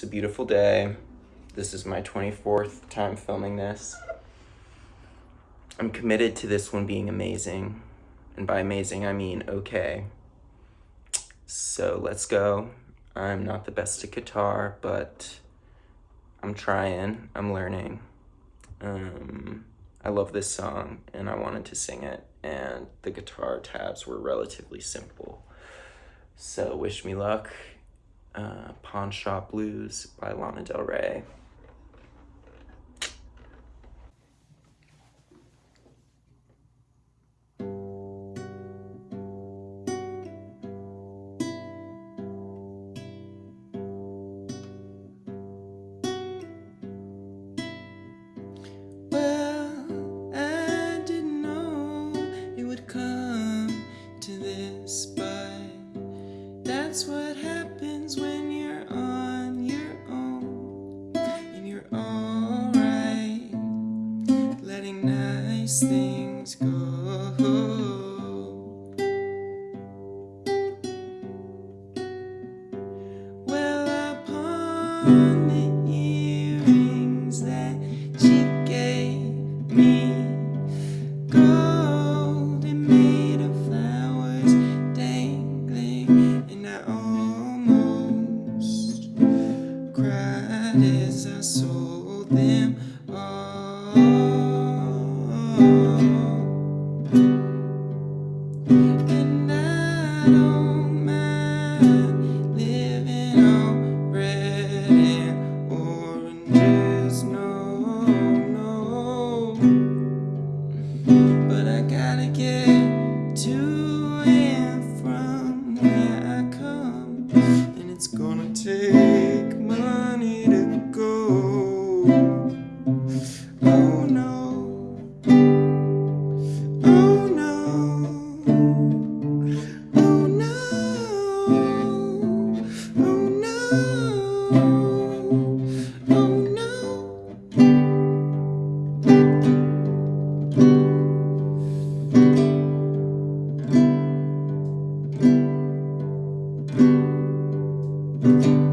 It's a beautiful day. This is my 24th time filming this. I'm committed to this one being amazing. And by amazing, I mean okay. So let's go. I'm not the best at guitar, but I'm trying. I'm learning. Um, I love this song and I wanted to sing it, and the guitar tabs were relatively simple. So, wish me luck. Uh, Pawn Shop Blues by Lana Del Rey. Happens when you're on your own and you're alright, letting nice things no. But I gotta get to and from where I come, and it's gonna take money to In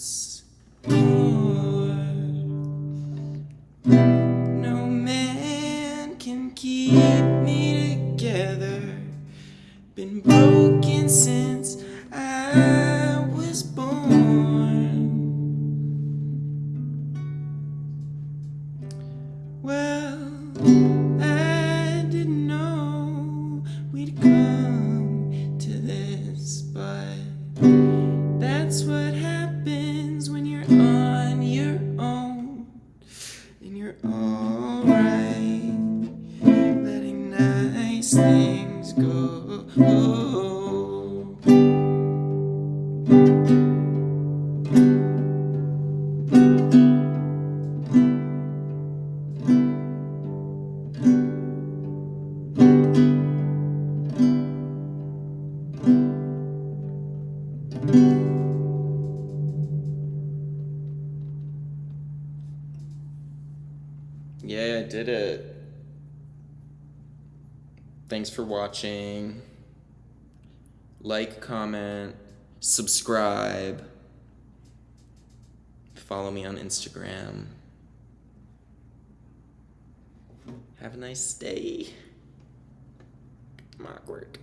No man can keep me together. Been broken since I was born. Well, on your own and you're alright, letting nice things go. Yeah, I did it. Thanks for watching. like, comment, subscribe, follow me on Instagram. Have a nice day. I'm awkward.